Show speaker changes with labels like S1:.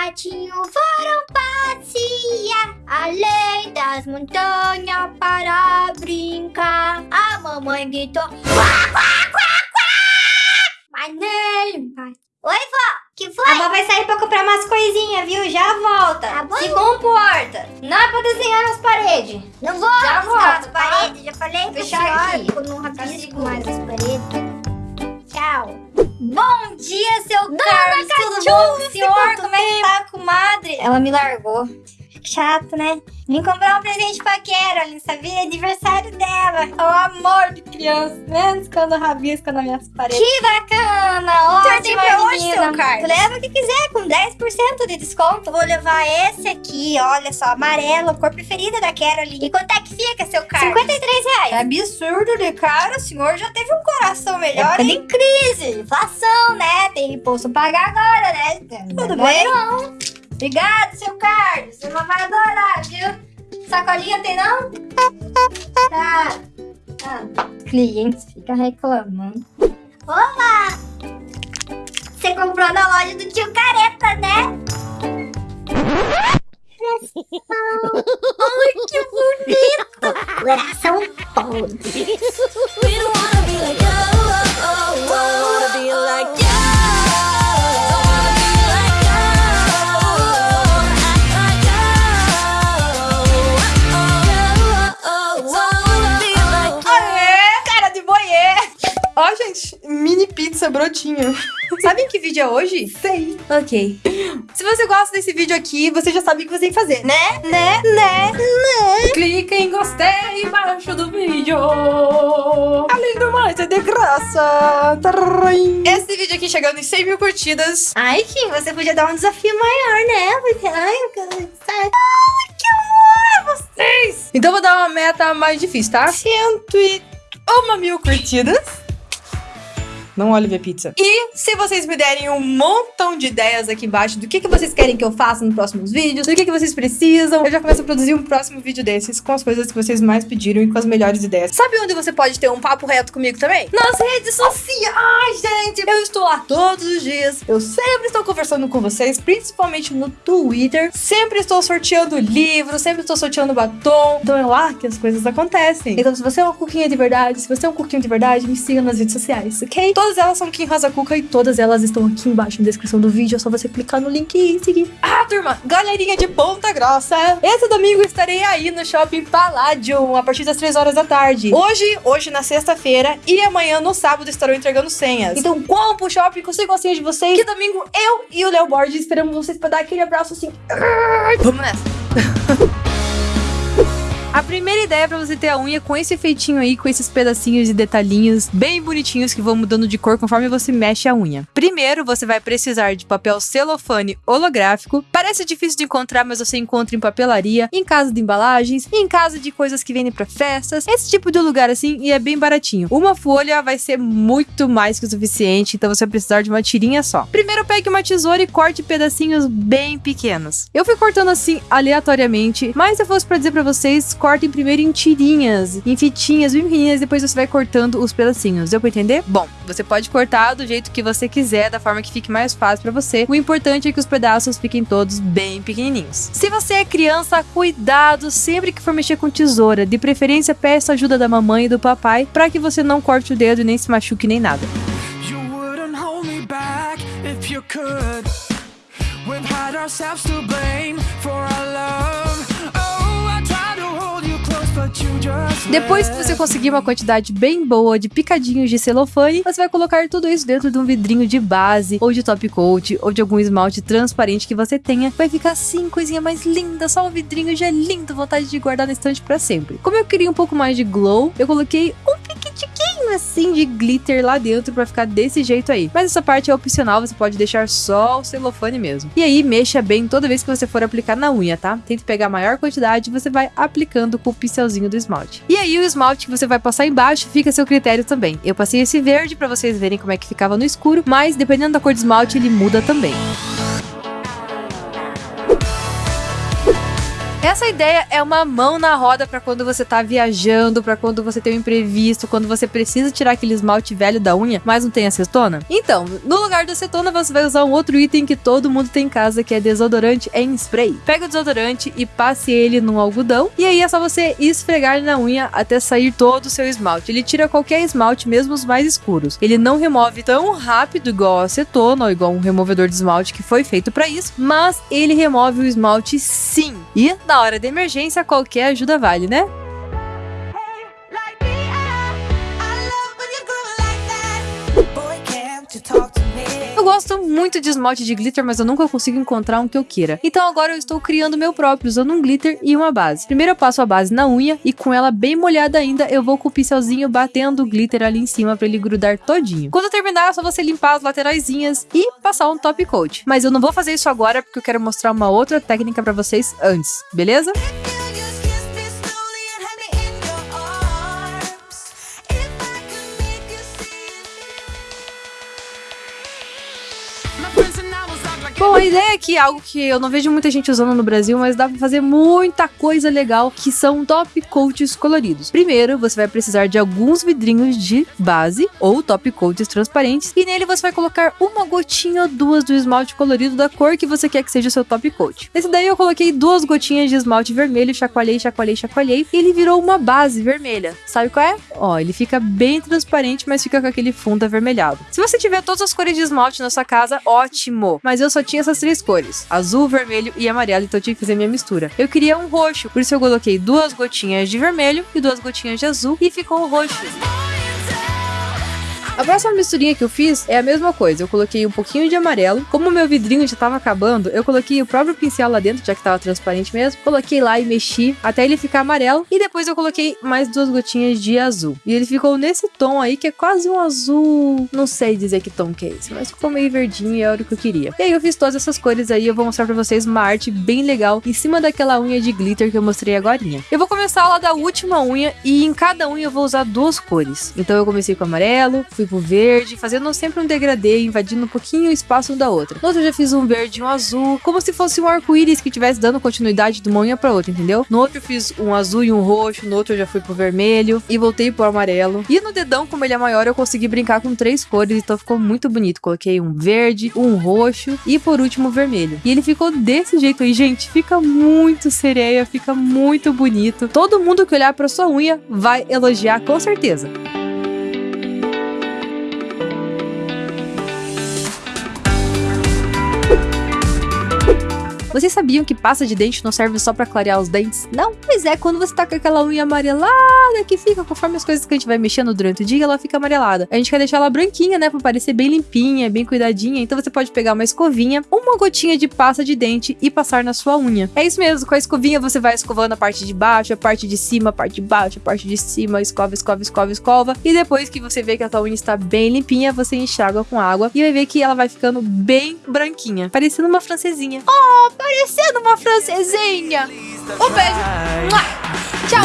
S1: patinhos foram passear além das montanhas para brincar. A mamãe gritou: Quá, quá, quá, quá! Mas nem pai. Oi, vó, que foi?
S2: A vó vai sair pra comprar umas coisinhas, viu? Já volta.
S1: Tá bom.
S2: Se comporta. Não é pra desenhar nas paredes.
S1: Não vou
S2: Já
S1: as
S2: tá?
S1: paredes, já falei
S2: Fechar aqui.
S1: Não rabisco
S2: seguro.
S1: mais as paredes. Tchau.
S2: Bom dia, seu
S1: Dona
S2: Carlos. Tudo
S1: Cachorro,
S2: bom, senhor? Como é que tá, comadre? Ela me largou. Chato, né? Vim comprar um presente pra Carolyn, sabia? É Aniversário dela. É o amor de criança. Menos quando rabisca nas minhas paredes. Que bacana! Ótima,
S1: pra hoje, seu Carlos.
S2: Leva o que quiser, com 10% de desconto. Vou levar esse aqui, olha só, amarelo, cor preferida da Carolyn.
S1: E quanto é que fica, seu Carlos?
S2: 53 reais. É absurdo de cara, o senhor já teve um coração melhor.
S1: Época
S2: de crise, inflação, né? Tem imposto a pagar agora, né? Tudo bem? Não. Obrigado, seu Carlos. Você não vai adorar, viu? Sacolinha tem não? Tá. tá. Clientes ficam reclamando.
S1: Olá! Você comprou na loja do tio Careta, né? Ai, que bonito! Coração podre.
S3: Mini pizza brotinho. Sabe em que vídeo é hoje? Sei. Ok. Se você gosta desse vídeo aqui, você já sabe o que você tem que fazer, né? Né? Né? Né? Clica em gostei embaixo do vídeo. Além do mais, é de graça. Tarim. Esse vídeo aqui chegando em 100 mil curtidas.
S2: Ai, Kim, você podia dar um desafio maior, né? Porque, ai, eu quero- ai, que amor, vocês!
S3: Então vou dar uma meta mais difícil, tá? 101 mil curtidas. Não olhe ver pizza. E se vocês me derem um montão de ideias aqui embaixo do que, que vocês querem que eu faça nos próximos vídeos, do que, que vocês precisam, eu já começo a produzir um próximo vídeo desses com as coisas que vocês mais pediram e com as melhores ideias. Sabe onde você pode ter um papo reto comigo também? Nas redes sociais, gente! Eu estou lá todos os dias. Eu sempre estou conversando com vocês, principalmente no Twitter. Sempre estou sorteando livros, sempre estou sorteando batom. Então é lá que as coisas acontecem. Então, se você é uma cuquinha de verdade, se você é um cuquinho de verdade, me siga nas redes sociais, ok? Elas são Kim Rosa Cuca e todas elas estão aqui embaixo na descrição do vídeo. É só você clicar no link e seguir. Ah, turma, galerinha de Ponta Grossa. Esse domingo estarei aí no Shopping Palladium a partir das 3 horas da tarde. Hoje, hoje na sexta-feira e amanhã no sábado estarão entregando senhas. Então, corram pro shopping, consigo a senha de vocês. Que domingo eu e o Léo Borges esperamos vocês pra dar aquele abraço assim. Vamos nessa. A primeira ideia pra você ter a unha com esse feitinho aí, com esses pedacinhos e detalhinhos bem bonitinhos que vão mudando de cor conforme você mexe a unha. Primeiro, você vai precisar de papel celofane holográfico. Parece difícil de encontrar, mas você encontra em papelaria, em casa de embalagens, em casa de coisas que vendem pra festas, esse tipo de lugar assim, e é bem baratinho. Uma folha vai ser muito mais que o suficiente, então você vai precisar de uma tirinha só. Primeiro, pegue uma tesoura e corte pedacinhos bem pequenos. Eu fui cortando assim aleatoriamente, mas eu fosse pra dizer pra vocês, cortem primeiro em tirinhas, em fitinhas bem pequenininhas, depois você vai cortando os pedacinhos. Deu pra entender? Bom, você pode cortar do jeito que você quiser, da forma que fique mais fácil pra você. O importante é que os pedaços fiquem todos bem pequenininhos. Se você é criança, cuidado sempre que for mexer com tesoura. De preferência, peça ajuda da mamãe e do papai para que você não corte o dedo e nem se machuque nem nada.
S4: We've had ourselves to blame for our love.
S3: Depois que você conseguir uma quantidade bem boa de picadinhos de celofane, você vai colocar tudo isso dentro de um vidrinho de base, ou de top coat, ou de algum esmalte transparente que você tenha. Vai ficar assim, coisinha mais linda, só um vidrinho já é lindo, vontade de guardar na estante pra sempre. Como eu queria um pouco mais de glow, eu coloquei um assim de glitter lá dentro pra ficar desse jeito aí. Mas essa parte é opcional, você pode deixar só o celofane mesmo. E aí, mexa bem toda vez que você for aplicar na unha, tá? Tente pegar a maior quantidade e você vai aplicando com o pincelzinho do esmalte. E aí, o esmalte que você vai passar embaixo fica a seu critério também. Eu passei esse verde pra vocês verem como é que ficava no escuro, mas dependendo da cor do esmalte, ele muda também. Essa ideia é uma mão na roda pra quando você tá viajando, pra quando você tem um imprevisto, quando você precisa tirar aquele esmalte velho da unha, mas não tem acetona. Então, no lugar da acetona, você vai usar um outro item que todo mundo tem em casa, que é desodorante em spray. Pega o desodorante e passe ele num algodão, e aí é só você esfregar na unha até sair todo o seu esmalte. Ele tira qualquer esmalte, mesmo os mais escuros. Ele não remove tão rápido igual a acetona ou igual um removedor de esmalte que foi feito pra isso, mas ele remove o esmalte sim. E na hora de emergência, qualquer ajuda vale, né? Eu gosto muito de esmalte de glitter, mas eu nunca consigo encontrar um que eu queira. Então agora eu estou criando o meu próprio, usando um glitter e uma base. Primeiro eu passo a base na unha e com ela bem molhada ainda, eu vou com o pincelzinho batendo o glitter ali em cima para ele grudar todinho. Quando eu terminar, é só você limpar as lateraisinhas e passar um top coat. Mas eu não vou fazer isso agora porque eu quero mostrar uma outra técnica para vocês antes, beleza? My friend Bom, a ideia aqui é algo que eu não vejo muita gente usando no Brasil, mas dá pra fazer muita coisa legal, que são top coats coloridos. Primeiro, você vai precisar de alguns vidrinhos de base ou top coats transparentes, e nele você vai colocar uma gotinha ou duas do esmalte colorido da cor que você quer que seja o seu top coat. Nesse daí eu coloquei duas gotinhas de esmalte vermelho, chacoalhei, chacoalhei, chacoalhei, e ele virou uma base vermelha. Sabe qual é? Ó, ele fica bem transparente, mas fica com aquele fundo avermelhado. Se você tiver todas as cores de esmalte na sua casa, ótimo! Mas eu só tinha essas três cores: azul, vermelho e amarelo, então eu tive que fazer minha mistura. Eu queria um roxo, por isso eu coloquei duas gotinhas de vermelho e duas gotinhas de azul e ficou o roxo. A próxima misturinha que eu fiz é a mesma coisa. Eu coloquei um pouquinho de amarelo. Como o meu vidrinho já tava acabando, eu coloquei o próprio pincel lá dentro, já que tava transparente mesmo. Coloquei lá e mexi até ele ficar amarelo. E depois eu coloquei mais duas gotinhas de azul. E ele ficou nesse tom aí, que é quase um azul. Não sei dizer que tom que é esse, mas ficou meio verdinho e era o que eu queria. E aí eu fiz todas essas cores aí. Eu vou mostrar pra vocês uma arte bem legal em cima daquela unha de glitter que eu mostrei agora. Eu vou começar lá da última unha e em cada unha eu vou usar duas cores. Então eu comecei com amarelo, fui pro verde, fazendo sempre um degradê, invadindo um pouquinho o espaço da outra. No outro eu já fiz um verde e um azul, como se fosse um arco-íris que estivesse dando continuidade de uma unha pra outra, entendeu? No outro eu fiz um azul e um roxo, no outro eu já fui pro vermelho e voltei pro amarelo. E no dedão, como ele é maior, eu consegui brincar com três cores, então ficou muito bonito. Coloquei um verde, um roxo e por último o vermelho. E ele ficou desse jeito aí, gente, fica muito sereia, fica muito bonito. Todo mundo que olhar pra sua unha vai elogiar com certeza. Vocês sabiam que pasta de dente não serve só pra clarear os dentes? Não? Pois é, quando você tá com aquela unha amarelada que fica conforme as coisas que a gente vai mexendo durante o dia, ela fica amarelada. A gente quer deixar ela branquinha, né, pra parecer bem limpinha, bem cuidadinha. Então você pode pegar uma escovinha, uma gotinha de pasta de dente e passar na sua unha. É isso mesmo, com a escovinha você vai escovando a parte de baixo, a parte de cima, a parte de baixo, a parte de cima, escova, escova, escova, escova. E depois que você vê que a tua unha está bem limpinha, você enxágua com água e vai ver que ela vai ficando bem branquinha, parecendo uma francesinha. Oh, parecendo uma francesinha. Um beijo. Tchau.